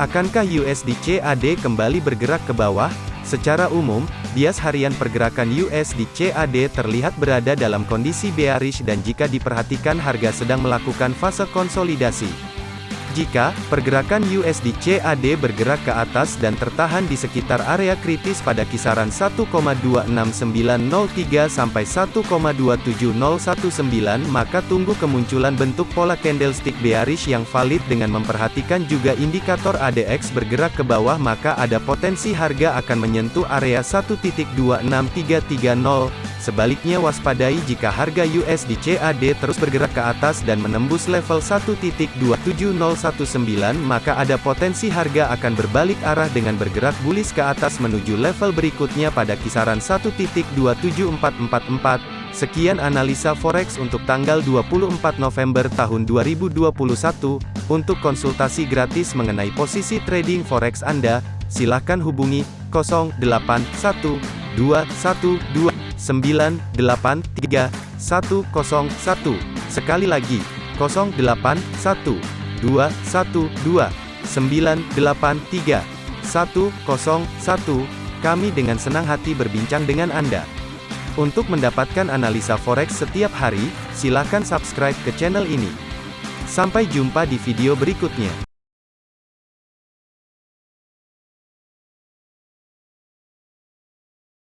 Akankah USD CAD kembali bergerak ke bawah? Secara umum, bias harian pergerakan USD CAD terlihat berada dalam kondisi bearish dan jika diperhatikan harga sedang melakukan fase konsolidasi. Jika pergerakan USD CAD bergerak ke atas dan tertahan di sekitar area kritis pada kisaran 1,26903 sampai 1,27019 maka tunggu kemunculan bentuk pola candlestick bearish yang valid dengan memperhatikan juga indikator ADX bergerak ke bawah maka ada potensi harga akan menyentuh area 1.26330 Sebaliknya waspadai jika harga USD CAD terus bergerak ke atas dan menembus level 1.27019 maka ada potensi harga akan berbalik arah dengan bergerak bullish ke atas menuju level berikutnya pada kisaran 1.27444. Sekian analisa forex untuk tanggal 24 November tahun 2021. Untuk konsultasi gratis mengenai posisi trading forex Anda, silakan hubungi 081212 983 101. Sekali lagi, 081 212 983 101. Kami dengan senang hati berbincang dengan Anda. Untuk mendapatkan analisa forex setiap hari, silakan subscribe ke channel ini. Sampai jumpa di video berikutnya.